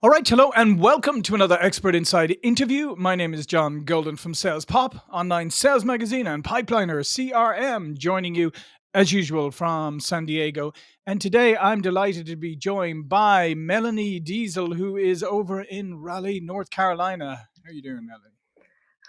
All right, hello and welcome to another Expert Inside interview. My name is John Golden from Sales Pop, online sales magazine and Pipeliner CRM, joining you as usual from San Diego. And today I'm delighted to be joined by Melanie Deziel, who is over in Raleigh, North Carolina. How are you doing, Melanie?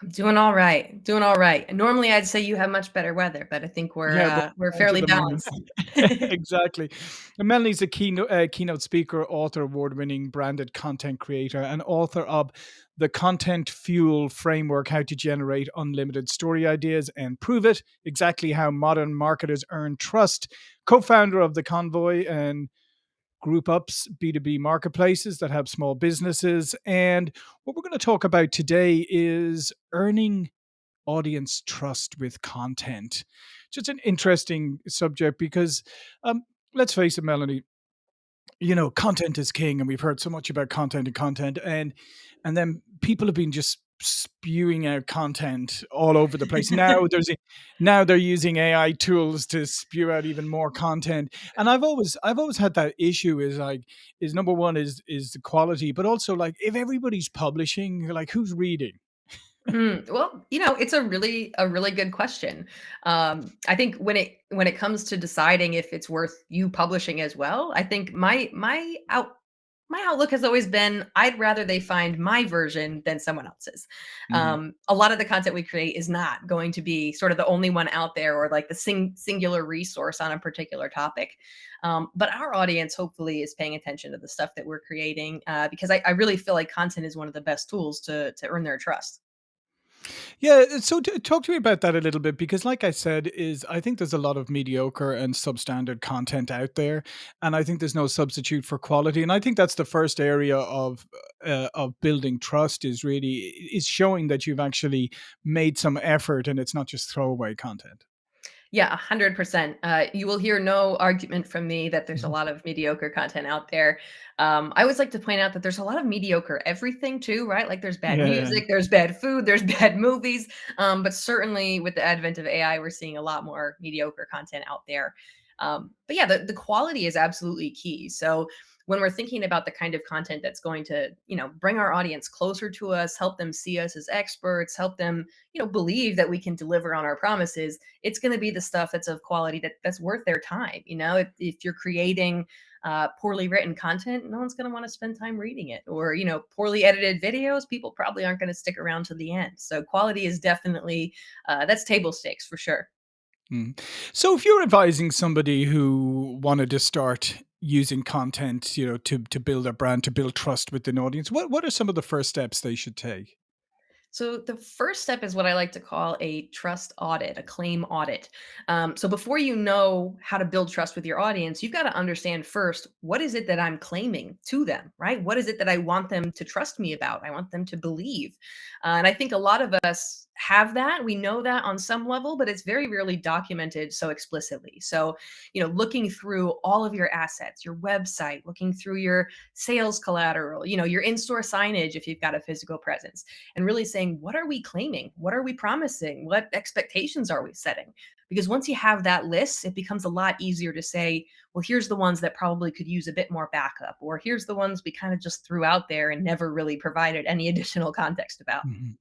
I'm doing all right. Doing all right. Normally, I'd say you have much better weather, but I think we're Yeah, uh, we're fairly balanced. exactly. And Melanie's a keynote, uh, keynote speaker, author, award winning branded content creator, and author of the Content Fuel Framework How to Generate Unlimited Story Ideas and Prove It, exactly how modern marketers earn trust, co founder of the Convoy and Group Ups B2B marketplaces that help small businesses. And what we're going to talk about today is earning audience trust with content. Just an interesting subject because um, let's face it, Melanie, you know, content is king, and we've heard so much about content and content, and and then people have been just spewing out content all over the place. Now there's a, now they're using AI tools to spew out even more content. And I've always I've always had that issue is like is number one is is the quality, but also like if everybody's publishing, like who's reading? Mm, well, you know, it's a really a really good question. Um, I think when it when it comes to deciding if it's worth you publishing as well, I think my my out my outlook has always been I'd rather they find my version than someone else's. Mhm. Um, a lot of the content we create is not going to be sort of the only one out there or like the sing, singular resource on a particular topic. Um, but our audience hopefully is paying attention to the stuff that we're creating uh, because I, I really feel like content is one of the best tools to to earn their trust. Yeah, uh, so t talk to me about that a little bit because like I said, is I think there's a lot of mediocre and substandard content out there, and I think there's no substitute for quality, and I think that's the first area of uh, of building trust is really is showing that you've actually made some effort and it's not just throwaway content. Yeah, 100%. Uh, you will hear no argument from me that there's a Mhm. lot of mediocre content out there. Um, I always like to point out that there's a lot of mediocre everything too, right? Like there's bad Yeah. music, there's bad food, there's bad movies. Um, but certainly with the advent of AI, we're seeing a lot more mediocre content out there. Um, but yeah, the, the quality is absolutely key. So when we're thinking about the kind of content that's going to, you know, bring our audience closer to us, help them see us as experts, help them, you know, believe that we can deliver on our promises, it's going to be the stuff that's of quality that that's worth their time. You know, if, if you're creating uh, poorly written content, no one's going to want to spend time reading it. Or, you know, poorly edited videos, people probably aren't going to stick around to the end. So quality is definitely uh, that's table stakes for sure. Mm. So if you're advising somebody who wanted to start using content, you know, to to build a brand, to build trust with an audience, what what are some of the first steps they should take? So the first step is what I like to call a trust audit, a claim audit. Um, so before you know how to build trust with your audience, you've got to understand first what is it that I'm claiming to them, right? What is it that I want them to trust me about? I want them to believe, uh, and I think a lot of us have that. We know that on some level, but it's very rarely documented so explicitly. So, you know, looking through all of your assets, your website, looking through your sales collateral, you know, your in-store signage if you've got a physical presence and really saying, what are we claiming? What are we promising? What expectations are we setting? Because once you have that list, it becomes a lot easier to say, well, here's the ones that probably could use a bit more backup, or here's the ones we kind of just threw out there and never really provided any additional context about. Mhm.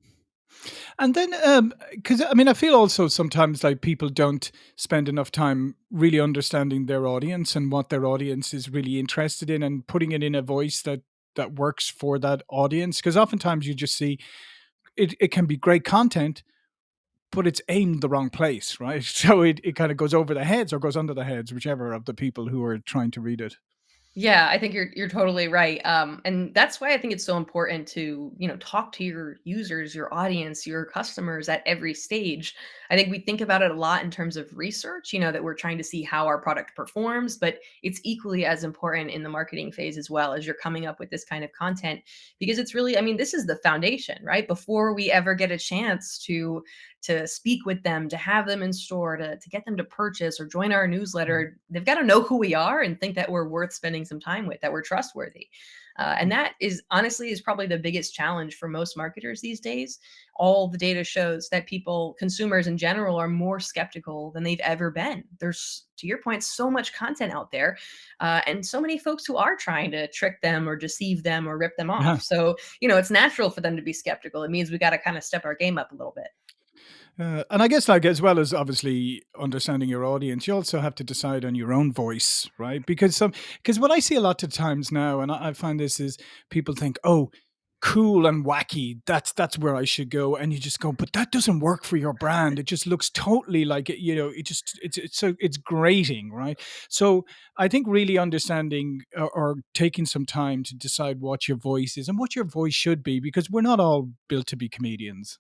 And then, um, because I mean, I feel also sometimes like people don't spend enough time really understanding their audience and what their audience is really interested in, and putting it in a voice that that works for that audience. Because oftentimes you just see it, it can be great content, but it's aimed the wrong place, right? So it, it kind of goes over the heads or goes under the heads, whichever of the people who are trying to read it. Yeah, I think you're you're totally right. Um, and that's why I think it's so important to, you know, talk to your users, your audience, your customers at every stage. I think we think about it a lot in terms of research, you know, that we're trying to see how our product performs, but it's equally as important in the marketing phase as well as you're coming up with this kind of content because it's really, I mean, this is the foundation, right? Before we ever get a chance to to speak with them, to have them in store, to, to get them to purchase or join our Mm. newsletter, they've got to know who we are and think that we're worth spending some time with that were trustworthy. Uh, and that is honestly is probably the biggest challenge for most marketers these days. All the data shows that people, consumers in general, are more skeptical than they've ever been. There's, to your point, so much content out there, uh, and so many folks who are trying to trick them or deceive them or rip them Yeah. off. So you know, it's natural for them to be skeptical. It means we got to kind of step our game up a little bit. Uh, and I guess, like, as well as obviously understanding your audience, you also have to decide on your own voice, right? Because some, because what I see a lot of times now, and I, I find this is people think, oh, cool and wacky, that's that's where I should go, and you just go, but that doesn't work for your brand. It just looks totally like it, you know, it just it's it's so it's grating, right? So I think really understanding or, or taking some time to decide what your voice is and what your voice should be, because we're not all built to be comedians.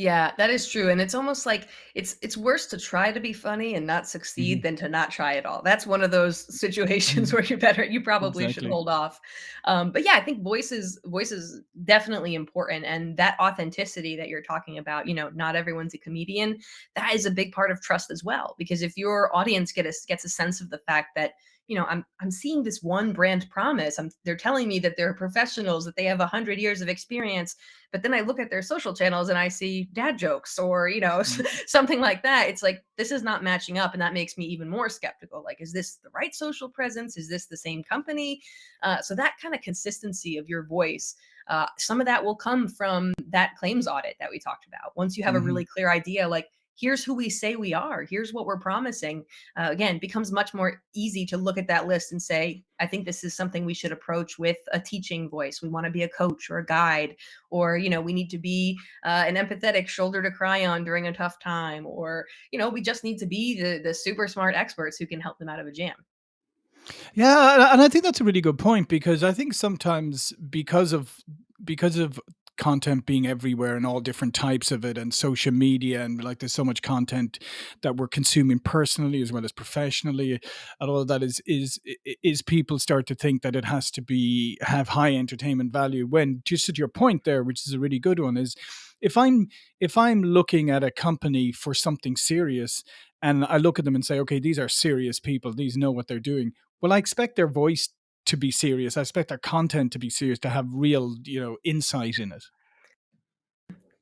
Yeah, that is true, and it's almost like it's it's worse to try to be funny and not succeed than to not try at all. That's one of those situations Mhm. where you're better you probably should hold off. Um, but yeah, I think voices is voice is definitely important, and that authenticity that you're talking about, you know, not everyone's a comedian. That is a big part of trust as well, because if your audience get a, gets a sense of the fact that you know I'm I'm seeing this one brand promise. I'm they're telling me that they're professionals, that they have a hundred years of experience but then I look at their social channels and I see dad jokes or, you know, Mm. something like that. It's like, this is not matching up. And that makes me even more skeptical. Like, is this the right social presence? Is this the same company? Uh, so that kind of consistency of your voice. Uh, some of that will come from that claims audit that we talked about. Once you have a Mhm. really clear idea, like, here's who we say we are, here's what we're promising, uh, again, becomes much more easy to look at that list and say, I think this is something we should approach with a teaching voice. We want to be a coach or a guide or you know we need to be uh, an empathetic shoulder to cry on during a tough time or you know we just need to be the the super smart experts who can help them out of a jam Yeah, and and I think that's a really good point because I think sometimes because of because of content being everywhere and all different types of it and social media and like there's so much content that we're consuming personally as well as professionally. And all of that is is is people start to think that it has to be have high entertainment value when just to your point there which is a really good one is if i'm if i'm looking at a company for something serious and i look at them and say okay these are serious people. These know what they're doing. Well, I expect their voice to be serious. I expect their content to be serious, to have real, you know, insight in it.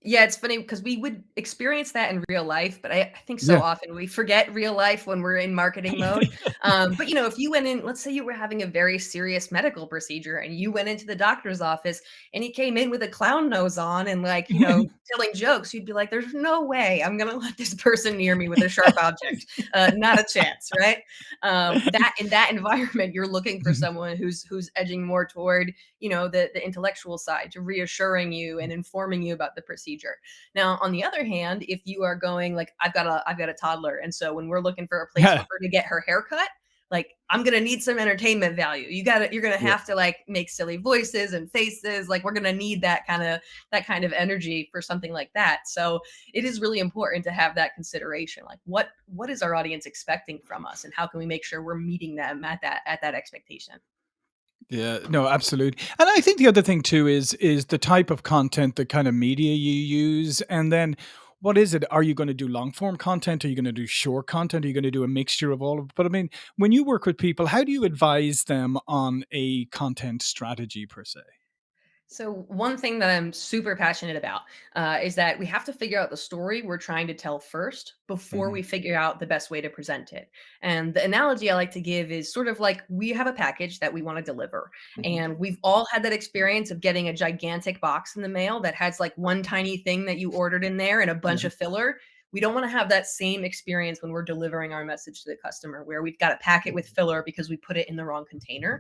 Yeah, it's funny because we would experience that in real life, but I, I think so Yeah. often we forget real life when we're in marketing mode. Um, but you know, if you went in, let's say you were having a very serious medical procedure and you went into the doctor's office and he came in with a clown nose on and like, you know, telling jokes, you'd be like, there's no way I'm gonna let this person near me with a sharp object. Uh, not a chance, right? Um, that in that environment, you're looking for someone who's who's edging more toward you know the the intellectual side to reassuring you and informing you about the procedure now on the other hand if you are going like i've got a i've got a toddler and so when we're looking for a place for her to get her hair cut like i'm gonna need some entertainment value you gotta you're gonna Yeah. have to like make silly voices and faces like we're gonna need that kind of that kind of energy for something like that so it is really important to have that consideration like what what is our audience expecting from us and how can we make sure we're meeting them at that at that expectation Yeah, no, absolutely. And I think the other thing too is is the type of content, the kind of media you use, and then what is it? Are you going to do long form content? Are you going to do short content? Are you going to do a mixture of all of? But I mean, when you work with people, how do you advise them on a content strategy per se? So one thing that I'm super passionate about uh, is that we have to figure out the story we're trying to tell first before hmm we figure out the best way to present it. And the analogy I like to give is sort of like we have a package that we want to deliver, hmm and we've all had that experience of getting a gigantic box in the mail that has like one tiny thing that you ordered in there and a bunch Yeah. of filler. We don't want to have that same experience when we're delivering our message to the customer, where we've got to pack it with filler because we put it in the wrong container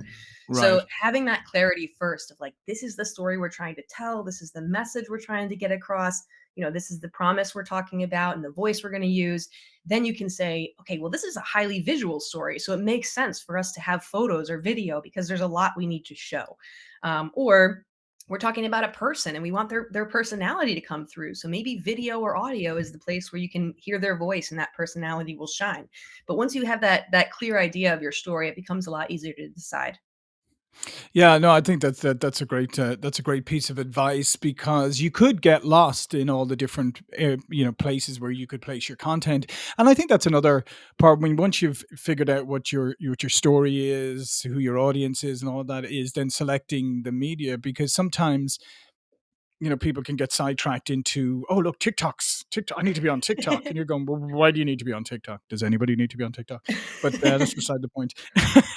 so having that clarity first of like, this is the story we're trying to tell, this is the message we're trying to get across, you know, this is the promise we're talking about and the voice we're going to use. Then you can say, okay, well, this is a highly visual story. So it makes sense for us to have photos or video because there's a lot we need to show. Um, or we're talking about a person and we want their their personality to come through. So maybe video or audio is the place where you can hear their voice and that personality will shine. But once you have that that clear idea of your story it becomes a lot easier to decide Yeah, no, I think that's that that's a great uh, that's a great piece of advice because you could get lost in all the different uh, you know places where you could place your content, and I think that's another part. When once you've figured out what your what your story is, who your audience is, and all that is, then selecting the media because sometimes you know, people can get sidetracked into, oh, look, TikTok's TikTok. I need to be on TikTok. And you're going, well, why do you need to be on TikTok? Does anybody need to be on TikTok? But uh, that's beside the point.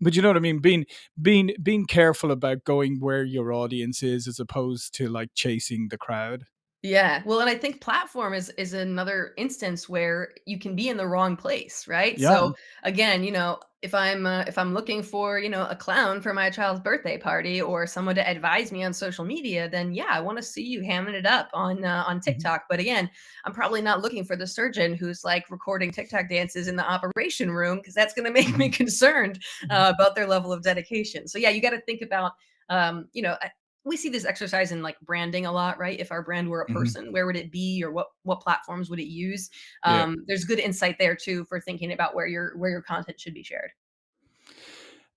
but you know what I mean? Being, being, being careful about going where your audience is as opposed to like chasing the crowd. Yeah, well, and I think platform is is another instance where you can be in the wrong place, right? Yeah. So again, you know, if I'm uh, if I'm looking for you know a clown for my child's birthday party or someone to advise me on social media, then yeah, I want to see you hamming it up on uh, on Mhm. TikTok. But again, I'm probably not looking for the surgeon who's like recording TikTok dances in the operation room because that's going to make me Mhm. concerned Mhm. uh, about their level of dedication. So yeah, you got to think about um, you know, we see this exercise in like branding a lot, right? If our brand were a Mhm. person, where would it be or what what platforms would it use? Yeah. Um, there's good insight there too for thinking about where your where your content should be shared.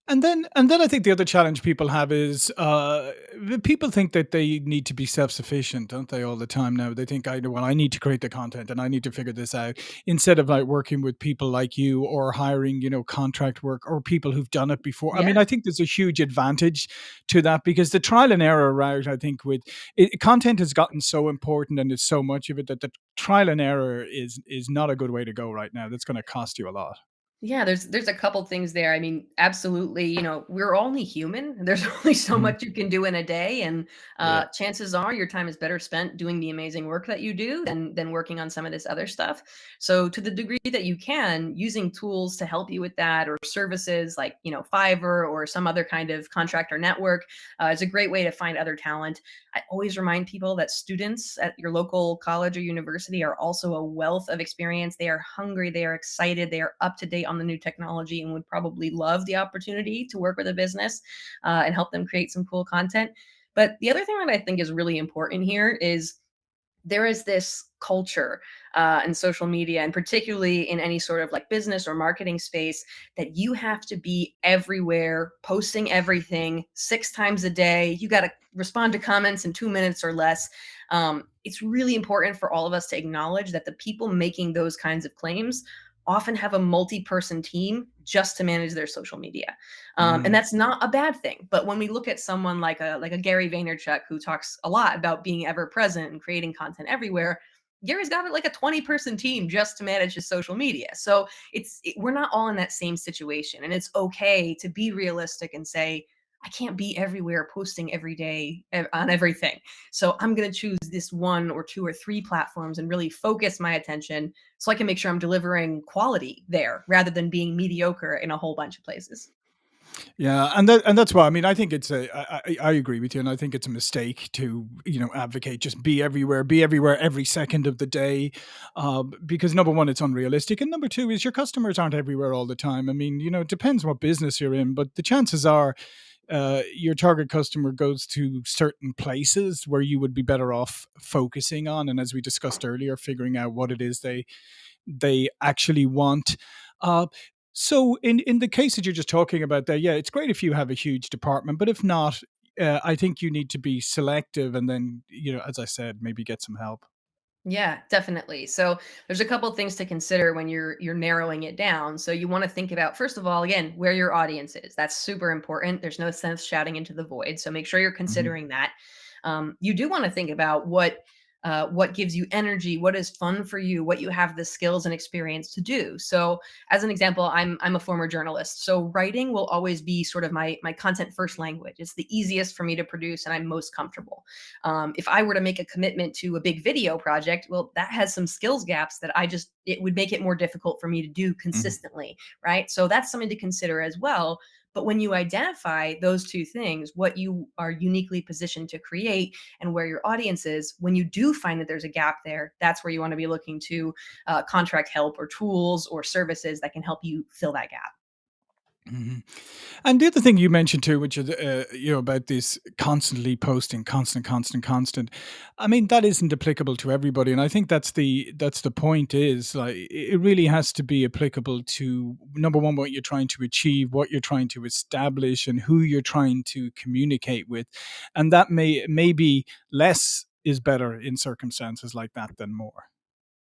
And then and then I think the other challenge people have is, uh, the people think that they need to be self-sufficient, don't they, all the time now? They think, "I well, I need to create the content, and I need to figure this out," instead of, like, working with people like you or hiring, you know, contract work or people who've done it before. I mean, I think there's a huge advantage to that because the trial and error route, I think, with it content has gotten so important and there's so much of it that the trial and error is is not a good way to go right now. That's gonna cost you a lot. Yeah, there's there's a couple things there. I mean, absolutely, you know, we're only human. There's only so Mhm. much you can do in a day, and Yeah. uh, chances are your time is better spent doing the amazing work that you do than than working on some of this other stuff. So, to the degree that you can, using tools to help you with that, or services like you know Fiverr or some other kind of contractor network, uh, is a great way to find other talent. I always remind people that students at your local college or university are also a wealth of experience. They are hungry, they are excited, they are up to date on the new technology and would probably love the opportunity to work with a business uh, and help them create some cool content. But the other thing that I think is really important here is there is this culture uh, in social media and particularly in any sort of like business or marketing space that you have to be everywhere posting everything six times a day you got to respond to comments in two minutes or less um, it's really important for all of us to acknowledge that the people making those kinds of claims often have a multi-person team just to manage their social media um, and Mm. that's not a bad thing. But when we look at someone like a like a Gary Vaynerchuk who talks a lot about being ever present and creating content everywhere, Gary's got like a 20 person team just to manage his social media. So it's it, we're not all in that same situation, and it's okay to be realistic and say. I can't be everywhere posting every day on everything. So I'm going to choose this one or two or three platforms and really focus my attention so I can make sure I'm delivering quality there rather than being mediocre in a whole bunch of places. Yeah, and that and that's why I mean I think it's a I, I I agree with you, and I think it's a mistake to you know advocate just be everywhere, be everywhere every second of the day, uh, because number one it's unrealistic, and number two is your customers aren't everywhere all the time. I mean you know it depends what business you're in, but the chances are uh, your target customer goes to certain places where you would be better off focusing on, and as we discussed earlier, figuring out what it is they they actually want. Uh, so in in the case that you're just talking about there, yeah, it's great if you have a huge department, but if not, uh, I think you need to be selective, and then you know, as I said, maybe get some help. Yeah, definitely. So there's a couple things to consider when you're you're narrowing it down. So you want to think about first of all, again, where your audience is. That's super important. There's no sense shouting into the void. So make sure you're Mhm, considering that. Um, you do want to think about what uh, what gives you energy, what is fun for you, what you have the skills and experience to do. So as an example, I'm I'm a former journalist. So writing will always be sort of my my content first language. It's the easiest for me to produce and I'm most comfortable. Um, if I were to make a commitment to a big video project, well, that has some skills gaps that I just, it would make it more difficult for me to do mhm. consistently. Right. So that's something to consider as well. But when you identify those two things, what you are uniquely positioned to create and where your audience is, when you do find that there's a gap there, that's where you want to be looking to uh, contract help or tools or services that can help you fill that gap. Mhm. And the other thing you mentioned too, which is, uh, you know, about this constantly posting, constant, constant, constant. I mean, that isn't applicable to everybody, and I think that's the that's the point is, like, it really has to be applicable to, number 1, what you're trying to achieve, what you're trying to establish, and who you're trying to communicate with, and that may maybe less is better in circumstances like that than more.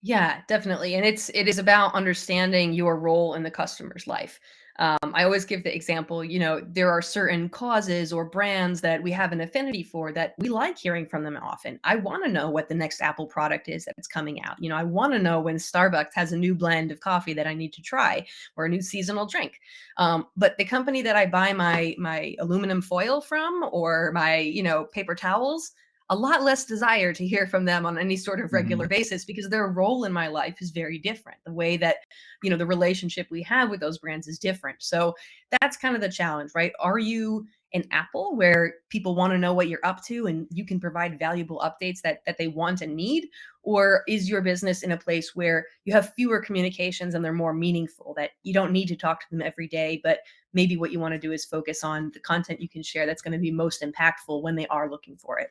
Yeah, definitely, and it's it is about understanding your role in the customer's life. Um, I always give the example, you know, there are certain causes or brands that we have an affinity for that we like hearing from them often. I wanna know what the next Apple product is that's coming out. You know, I wanna know when Starbucks has a new blend of coffee that I need to try or a new seasonal drink. Um, but the company that I buy my my aluminum foil from or my, you know, paper towels, a lot less desire to hear from them on any sort of regular Mhm. basis because their role in my life is very different. The way that, you know, the relationship we have with those brands is different. So that's kind of the challenge, right? Are you an Apple where people want to know what you're up to and you can provide valuable updates that that they want and need? Or is your business in a place where you have fewer communications and they're more meaningful that you don't need to talk to them every day, but maybe what you want to do is focus on the content you can share that's going to be most impactful when they are looking for it.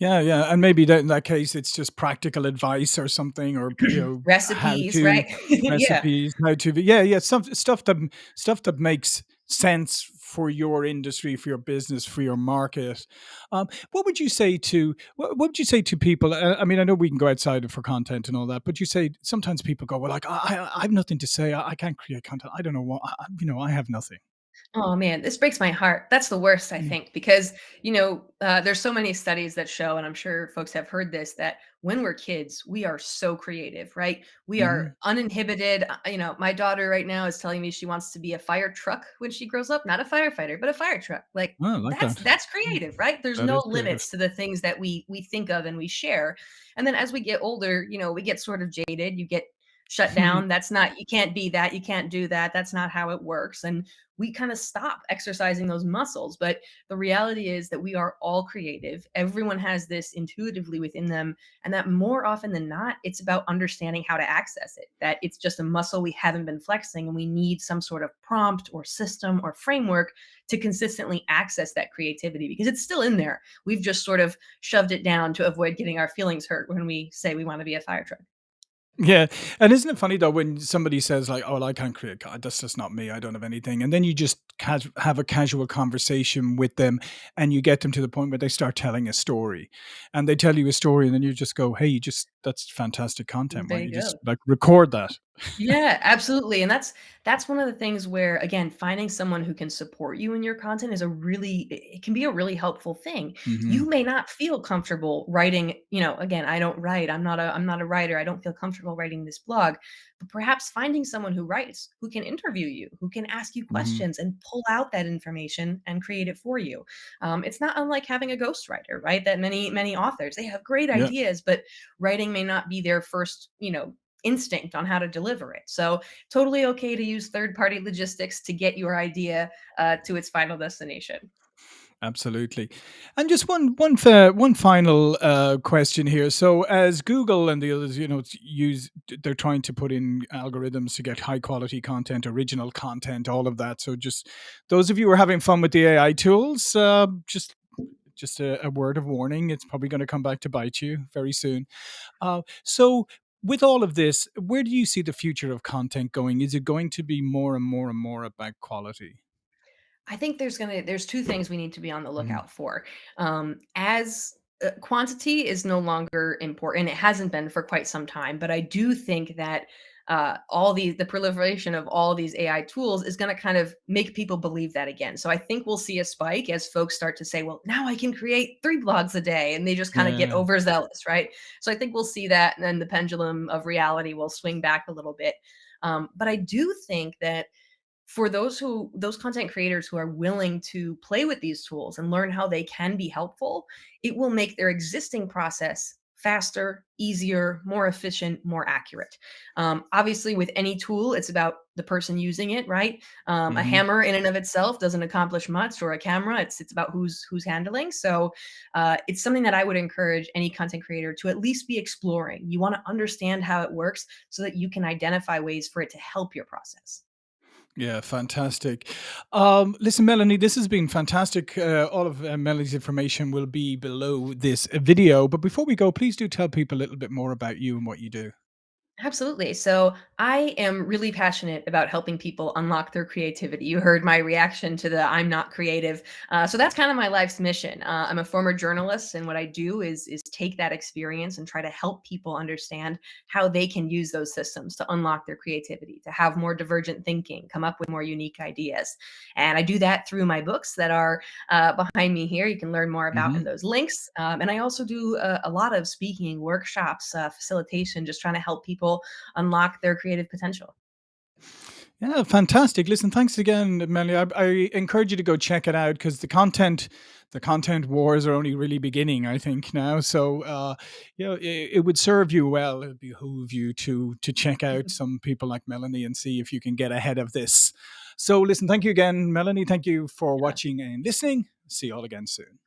Yeah, yeah, and maybe that in that case, it's just practical advice or something or, you know, how Recipes, to right? Yeah. recipes, how to yeah, yeah, some stuff that stuff that makes sense for your industry, for your business, for your market. Um, what would you say to what what would you say to people? Uh, I mean, I know we can go outside for content and all that, but you say sometimes people go, "Well, like, I I I have nothing to say. I I can't create content. I don't know what I I you know, I have nothing." Oh man, this breaks my heart. That's the worst, I Mm, think, because you know uh, there's so many studies that show, and I'm sure folks have heard this, that when we're kids, we are so creative, right? We are mhm. uninhibited. Uh, You know, my daughter right now is telling me she wants to be a fire truck when she grows up, not a firefighter, but a fire truck. Like Oh, I like that's that. that's Mm, creative, right? There's that no is creative. limits to the things that we we think of and we share. And then as we get older, you know, we get sort of jaded. You get shut down. That's not you can't be that. You can't do that. That's not how it works. And we kind of stop exercising those muscles. But the reality is that we are all creative. Everyone has this intuitively within them. And that more often than not, it's about understanding how to access it, that it's just a muscle we haven't been flexing. And we need some sort of prompt or system or framework to consistently access that creativity because it's still in there. We've just sort of shoved it down to avoid getting our feelings hurt when we say we want to be a fire truck. Yeah, and isn't it funny though when somebody says like, "Oh, well, I can't create God, that's just not me. I don't have anything," and then you just cas- have a casual conversation with them, and you get them to the point where they start telling a story, and they tell you a story, and then you just go, "Hey, you just that's fantastic content. Why There don't you you just like record that?" Yeah, absolutely, and that's that's one of the things where, again, finding someone who can support you in your content is a really it it can be a really helpful thing. You may not feel comfortable writing, you know, again, I don't write. I'm not a I'm not a writer. I don't feel comfortable writing this blog, but perhaps finding someone who writes, who can interview you, who can ask you hmm questions and pull out that information and create it for you. Um, it's not unlike having a ghostwriter, right? That many many authors they have great Yeah, ideas, but writing may not be their first, you know, instinct on how to deliver it. So totally okay to use third party logistics to get your idea uh, to its final destination. absolutely. And just one one one final uh, question here. So, as Google and the others, you know, use they're trying to put in algorithms to get high quality content, original content, all of that. So, just those of you who are having fun with the AI tools, uh, just just a, a word of warning: it's probably going to come back to bite you very soon. Uh, so. With all of this, where do you see the future of content going? Is it going to be more and more and more about quality? I think there's gonna there's two things we need to be on the Mhm, lookout for. Um, as uh, quantity is no longer important, it hasn't been for quite some time, but I do think that uh, all the the proliferation of all these AI tools is going to kind of make people believe that again. So I think we'll see a spike as folks start to say, "Well, now I can create three blogs a day," and they just kind of get overzealous, right? So I think we'll see that, and then the pendulum of reality will swing back a little bit. Um, but I do think that for those who those content creators who are willing to play with these tools and learn how they can be helpful, it will make their existing process faster, easier, more efficient, more accurate. Um, obviously, with any tool, it's about the person using it, right? Um, a hmm hammer in and of itself doesn't accomplish much, or a camera. It's it's about who's who's handling. So, uh, it's something that I would encourage any content creator to at least be exploring. You want to understand how it works so that you can identify ways for it to help your process. Yeah, fantastic. Um, listen, Melanie, this has been fantastic. Uh, all of uh, Melanie's information will be below this video. But before we go, please do tell people a little bit more about you and what you do. Absolutely. So I am really passionate about helping people unlock their creativity. You heard my reaction to the "I'm not creative," uh, so that's kind of my life's mission. Uh, I'm a former journalist, and what I do is is take that experience and try to help people understand how they can use those systems to unlock their creativity, to have more divergent thinking, come up with more unique ideas. And I do that through my books that are uh, behind me here. You can learn more about in hmm those links. Um, and I also do a, a lot of speaking workshops, uh, facilitation, just trying to help people unlock their creative potential. Yeah, fantastic. Listen, thanks again, Melanie. I, I encourage you to go check it out because the content, the content wars are only really beginning, I think now. So, uh, you know, it, it would serve you well. It would behoove you to to check out some people like Melanie and see if you can get ahead of this. So, listen, thank you again, Melanie. Thank you for watching and listening. See you all again soon.